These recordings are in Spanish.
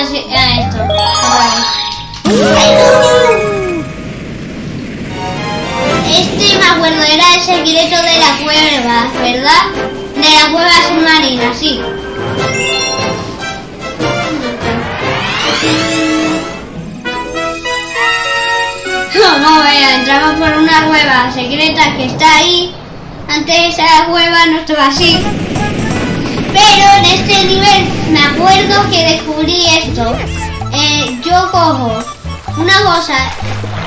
a, a esto. Este me acuerdo, era el secreto de la cueva, ¿verdad? De la cueva submarina, sí. Vamos a ver, entramos por una cueva secreta que está ahí. Antes esa cueva no estaba así. Pero en este nivel me acuerdo que descubrí esto. Eh, yo cojo una cosa.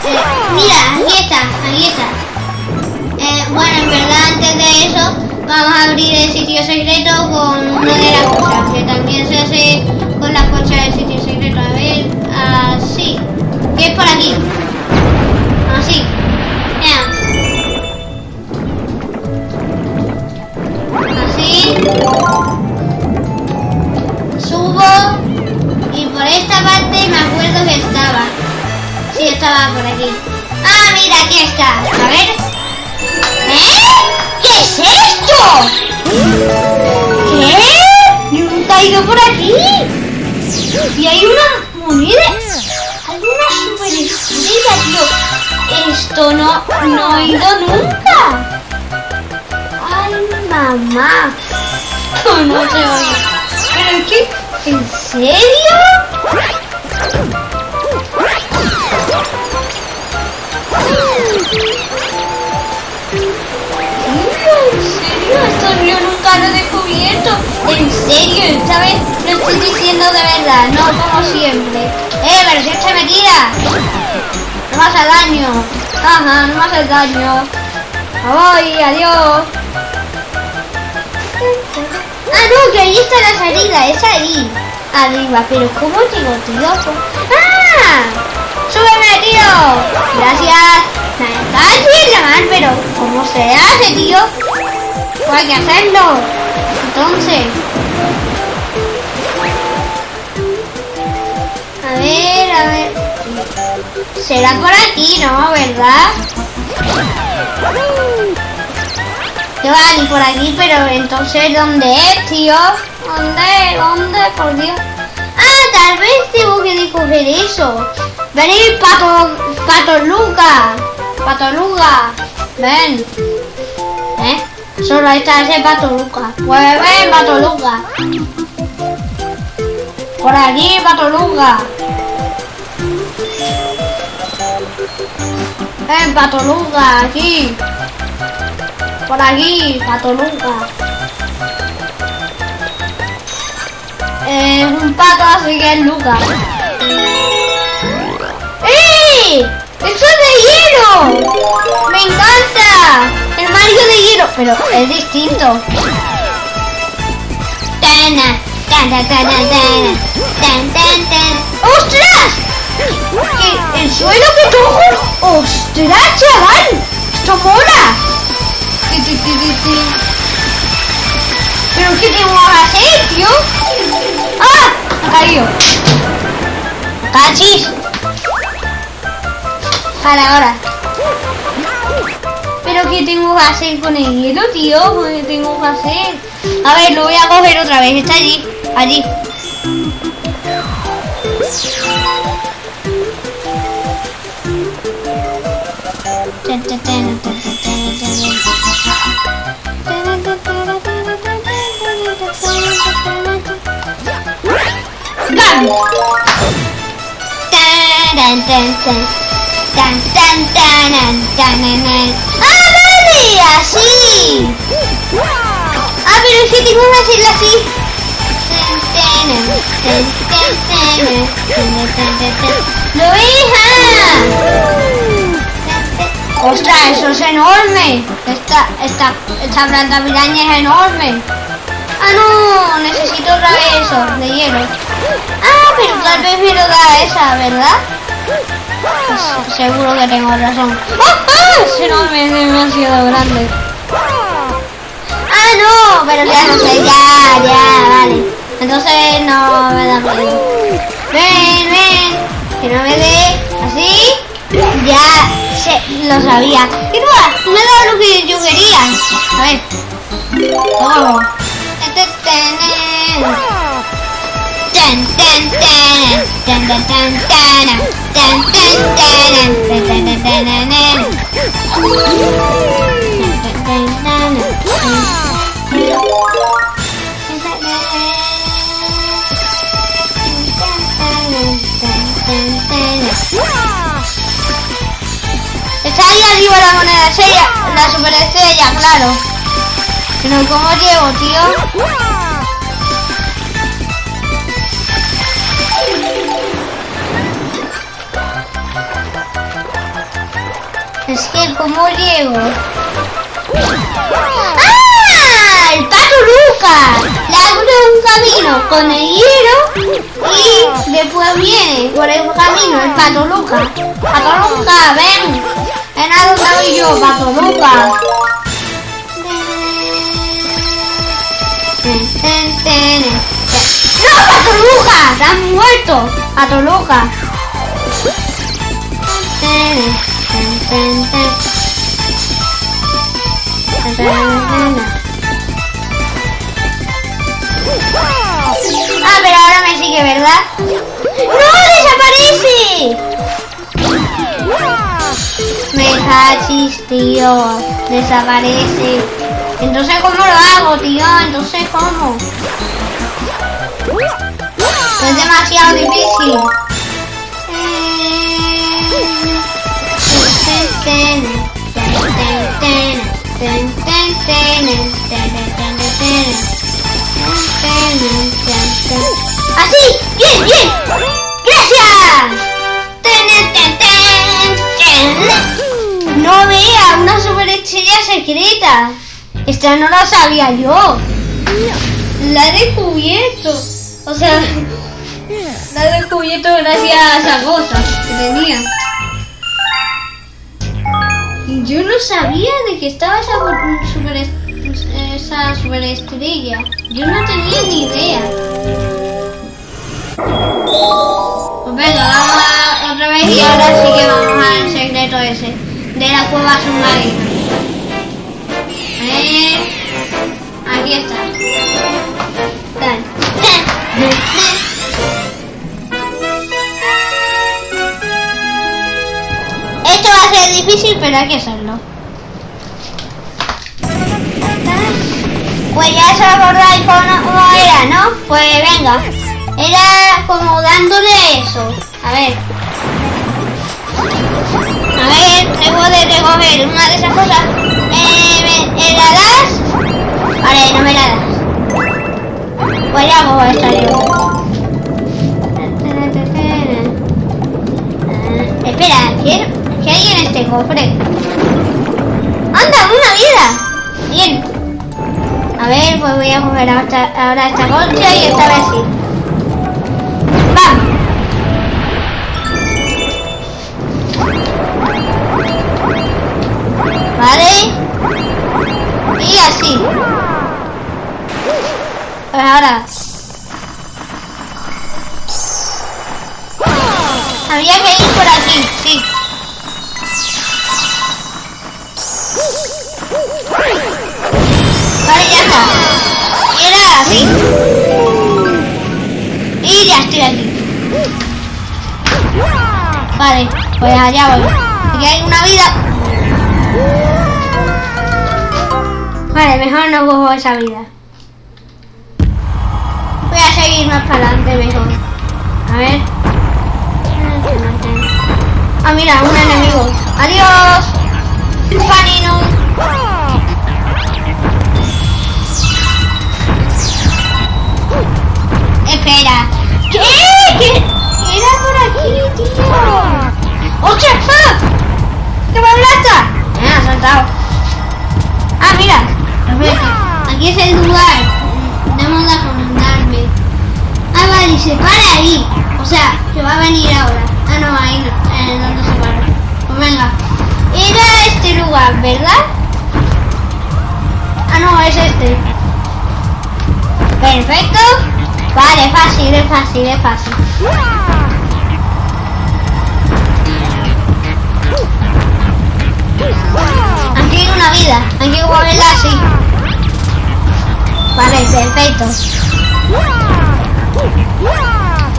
eh, mira, aquí está, aquí está. Eh, bueno, en verdad antes de eso vamos a abrir el sitio secreto con una de las cosas que también Y hay una moneda. Hay una super tío. Esto no, no he ido nunca. Ay, mamá. ¿Cómo se oye? Pero que, ¿en serio? ¿En serio? Esto yo nunca lo he descubierto. En serio, lo estoy diciendo de verdad, no como siempre. Eh, pero si esta me. No me hace daño. Ajá, no me hace daño. Voy, adiós. Ah, no, que ahí está la salida, es ahí. Arriba, pero ¿cómo llego, tío? ¡Ah! ¡Súbeme, tío! Gracias. Pero ¿cómo se hace, tío? Pues hay que hacerlo. Entonces. Será por aquí, ¿no? ¿Verdad? Que va ni por aquí, pero entonces ¿dónde es, tío? ¿Dónde? ¿Dónde? Por Dios. Ah, tal vez tengo que coger eso. Venid, pato, pato Luca. Pato Luca. Ven. ¿Eh? Solo está ese pato Luca. Pues ven, pato Luca. Por aquí, pato Luca. Ven, pato Luca, aquí. Por aquí, pato Luca. Es un pato, así que es Luca. ¡Ey! ¡Eso es de hielo! ¡Me encanta! El Mario de hielo, pero es distinto. Tana, tana, tana, tana, tan, tan, tan. ¡Ostras! ¿El suelo que? ¡Ostras, chaval! ¡Esto mola! ¿Pero qué tengo que hacer, tío? ¡Ah! Ha caído. ¡Cachis! Vale, ahora. ¿Pero qué tengo que hacer con el hielo, tío? ¿Qué tengo que hacer? A ver, lo voy a coger otra vez. Está allí. Allí. ¡Ah! ¡Así! Ah, pero es que que hacerlo así. ¡Lo hija! ¡Ostras, eso es enorme! Esta, esta, esta planta piraña es enorme. Ah, no, necesito otra vez eso, de hielo. Ah, pero tal vez me lo esa, ¿verdad? Pues, seguro que tengo razón. ¡Ah, ah! Es enorme, es demasiado grande. Ah, no, pero ya no sé, ya, ya, vale. Entonces no me da miedo. Ven, ven, que no me dé así. Ya sé lo sabía. Y no, me dado lo que yo quería. A ver. Vamos. Arriba la moneda estrella, la super estrella, claro. Pero ¿cómo llego, tío? Es que, ¿cómo llego? ¡Ah! ¡El pato Lucas! Le abre un camino con el hielo y después viene por el camino el pato Lucas. Pato Lucas, ven. Ven a donde voy yo, pato Lucas. ¡No, pato Lucas! ¡Te has muerto! Pato Lucas. Ah, pero ahora me sigue, ¿verdad? ¡No! ¡Desaparece! Tío. Desaparece. Entonces, ¿cómo lo hago, tío? Entonces, ¿cómo? Es demasiado difícil. ¡Así! ¡Bien, bien! Secreta. Esta no la sabía yo. La he descubierto. O sea, la he descubierto gracias a cosa que tenía. Yo no sabía de que estaba esa super, esa superestrella. Yo no tenía ni idea. Pues venga, otra vez y ahora sí que vamos al secreto ese de la cueva submarina. Aquí está. Esto va a ser difícil, pero hay que hacerlo. Pues ya se acordáis cómo era, ¿no? Pues venga. Era como dándole eso. A ver. A ver, debo de recoger una de esas cosas. ¿Me das? Vale, no me la das. Pues ya hago esta yo. espera, ¿qué, ¿qué hay en este cofre? ¡Anda, una vida! Bien. A ver, pues voy a coger ahora esta concha y esta vez sí. Pues allá voy. Aquí hay una vida. Vale, mejor no cojo esa vida. Voy a seguir más para adelante mejor. A ver. Ah, mira, un enemigo. ¡Adiós! ¡Panino! Espera. ¿Qué? ¿Qué? Era por aquí, tío. ¡Ostras! ¡Ah! ¡Que me ablasta! Me ha saltado. Ah, mira. Aquí es el lugar. Debemos de acomodarme. Ah, vale, se para ahí. O sea, que va a venir ahora. Ah, no, ahí no. Eh, ¿Dónde se para? Pues venga. Era este lugar, ¿verdad? Ah, no, es este. Perfecto. Vale, fácil, es fácil, es fácil. Hay que moverla así. Vale, perfecto. ¡Ah!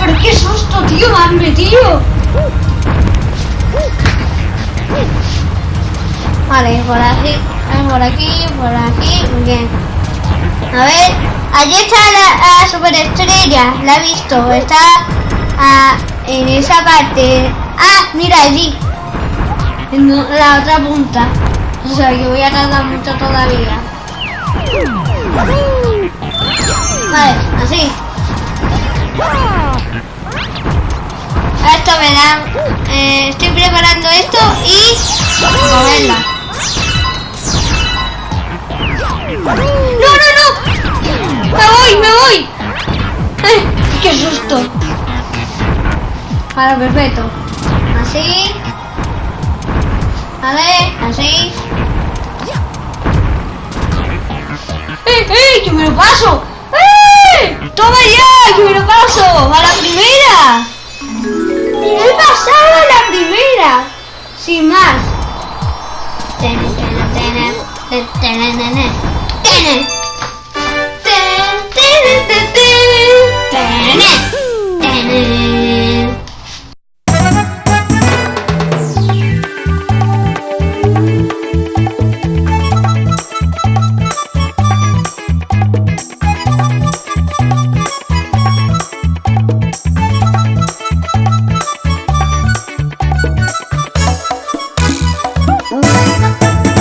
¿Pero qué susto, tío? Me han metido. Vale, por aquí, por aquí, por aquí, bien. A ver, allí está la, la superestrella, la he visto, está ah, en esa parte. Ah, mira allí, en la otra punta. O sea que voy a tardar mucho todavía. Vale, así. Esto me da... eh, estoy preparando esto y... moverla. ¡No, no, no! ¡Me voy, me voy! ¡Ay, ¡Qué susto! Vale, perfecto. Así. Vale, así. ¡Eh, eh! ¡Que me lo paso! ¡Eh! ¡Toma ya! ¡Que me lo paso! ¡A la primera! ¡Me he pasado a la primera! Sin más. Tene, tene, tene, tene, tene. Ten,